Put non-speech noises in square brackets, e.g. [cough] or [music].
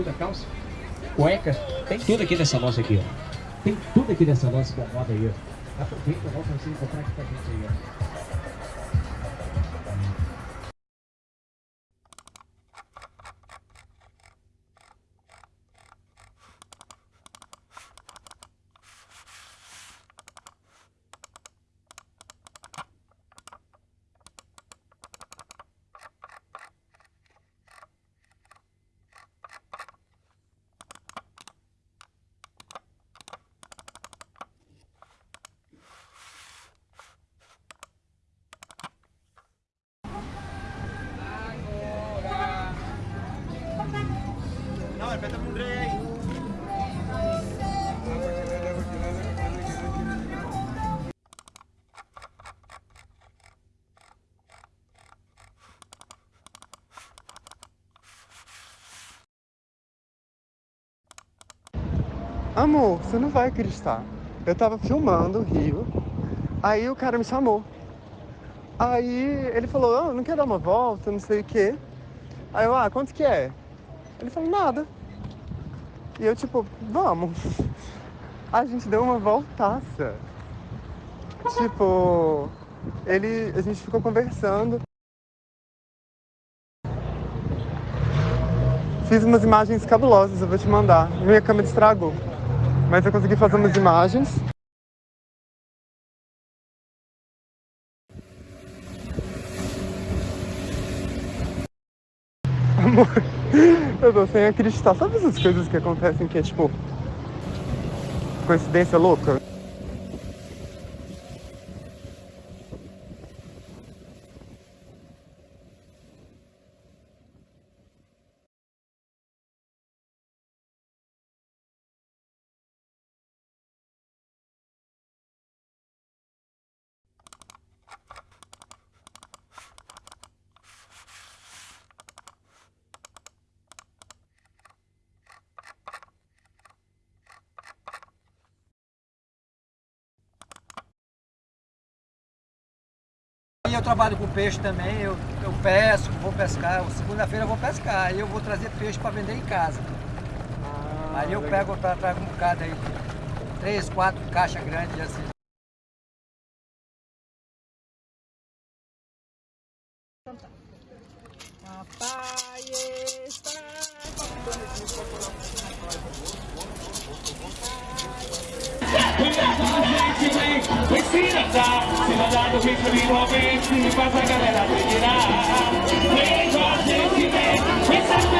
bermuda, calça, cueca, tem tudo aqui nessa loja aqui, ó. Tem tudo aqui nessa loja com moda aí, ó. Aproveita, volta você encontrar aqui com a gente aí, ó. Amor, você não vai acreditar. Eu tava filmando o Rio, aí o cara me chamou. Aí ele falou, oh, não quer dar uma volta, não sei o quê. Aí eu, ah, quanto que é? Ele falou, nada. E eu tipo, vamos. [laughs] A gente deu uma voltaça. Tipo, ele, a gente ficou conversando. Fiz umas imagens cabulosas, eu vou te mandar. Minha câmera estragou. Mas eu consegui fazer umas imagens. [laughs] Amor, eu tô sem acreditar. Sabe essas coisas que acontecem que é tipo. coincidência louca? E eu trabalho com peixe também, eu, eu pesco, vou pescar, segunda-feira eu vou pescar, aí eu vou trazer peixe para vender em casa. Ah, aí eu pego, tra- trago um bocado aí, três, quatro caixas grandes assim. Papai está Ensina, tá? Se mandar do de momento, faz a galera delirar. Vem a vem, vem